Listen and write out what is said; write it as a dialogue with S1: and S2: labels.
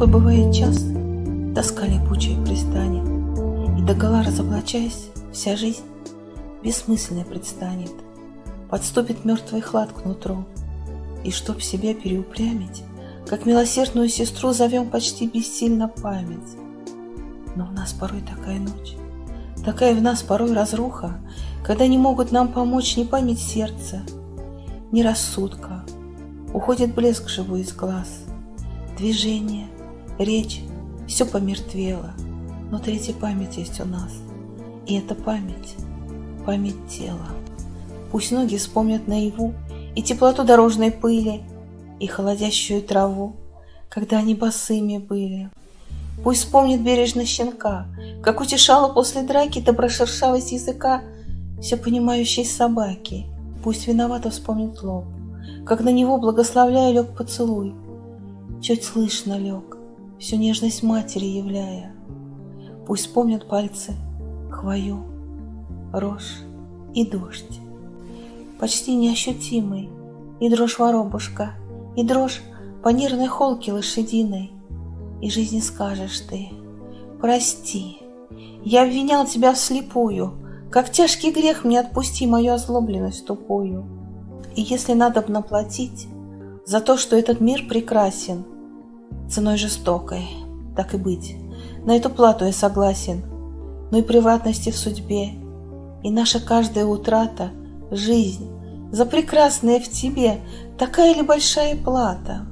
S1: Такой бывает час, тоска липучая пристанет, И догола разоблачаясь, вся жизнь бессмысленной предстанет. Подступит мертвый хлад к нутру, И чтоб себя переупрямить, Как милосердную сестру зовем почти бессильно память. Но у нас порой такая ночь, Такая в нас порой разруха, Когда не могут нам помочь ни память сердца, Ни рассудка. Уходит блеск живой из глаз, Движение, речь, все помертвело, Но третья память есть у нас, И эта память — память тела. Пусть ноги вспомнят наяву И теплоту дорожной пыли, И холодящую траву, Когда они босыми были. Пусть вспомнит бережно щенка, Как утешала после драки Доброшершавость языка Все понимающей собаки. Пусть виновато вспомнит лоб, Как на него, благословляя, лег поцелуй. Чуть слышно лег, Всю нежность матери являя. Пусть вспомнят пальцы хвою, Рожь и дождь. Почти неощутимый, И дрожь воробушка, И дрожь по нервной холке лошадиной, и жизни скажешь ты, прости, я обвинял тебя вслепую, Как тяжкий грех мне отпусти мою озлобленность тупую. И если надо наплатить За то, что этот мир прекрасен, Ценой жестокой, так и быть, На эту плату я согласен, Но и приватности в судьбе, И наша каждая утрата — жизнь, За прекрасное в тебе Такая ли большая плата?